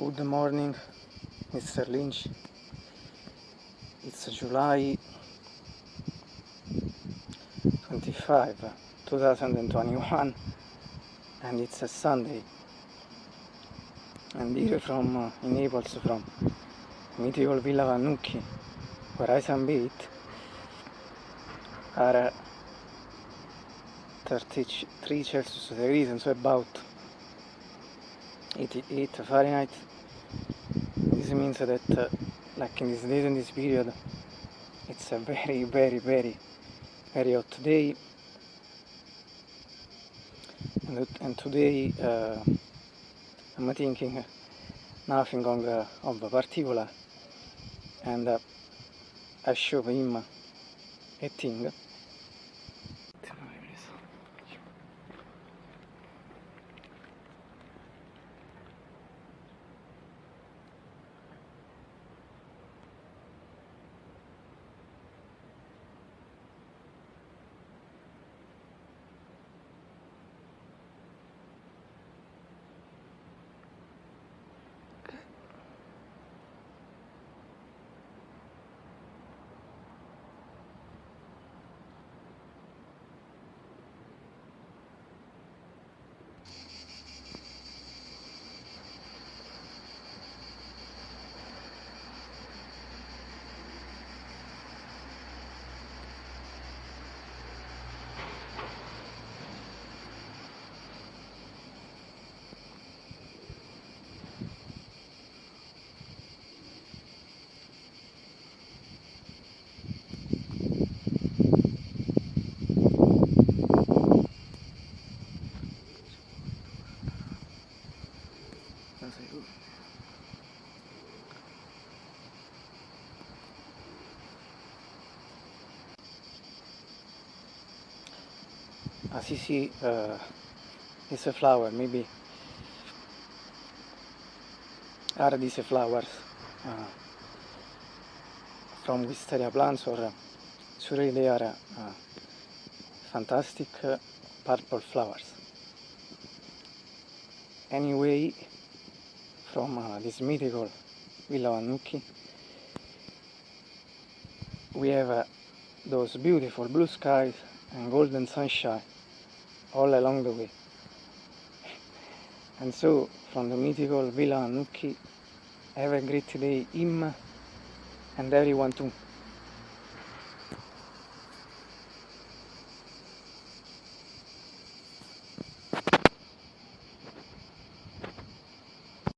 Good morning, Mr. Lynch. It's July 25, 2021, and it's a Sunday. And here from uh, in Naples, from mythical Villa Vannucchi, where I sunbathe, are uh, 33 Celsius degrees, and so about 88 Fahrenheit. This means that, uh, like in these days in this period, it's a very, very, very, very hot day. And, and today uh, I'm thinking nothing on, uh, of particular, and uh, I show him a thing. As you see, uh, it's a flower, maybe are these flowers uh, from wisteria plants or uh, surely they are uh, fantastic uh, purple flowers. Anyway, from uh, this mythical Villa Vannucchi, we have uh, those beautiful blue skies and golden sunshine all along the way. And so, from the mythical Villa Vannucchi, have a great day, him and everyone too.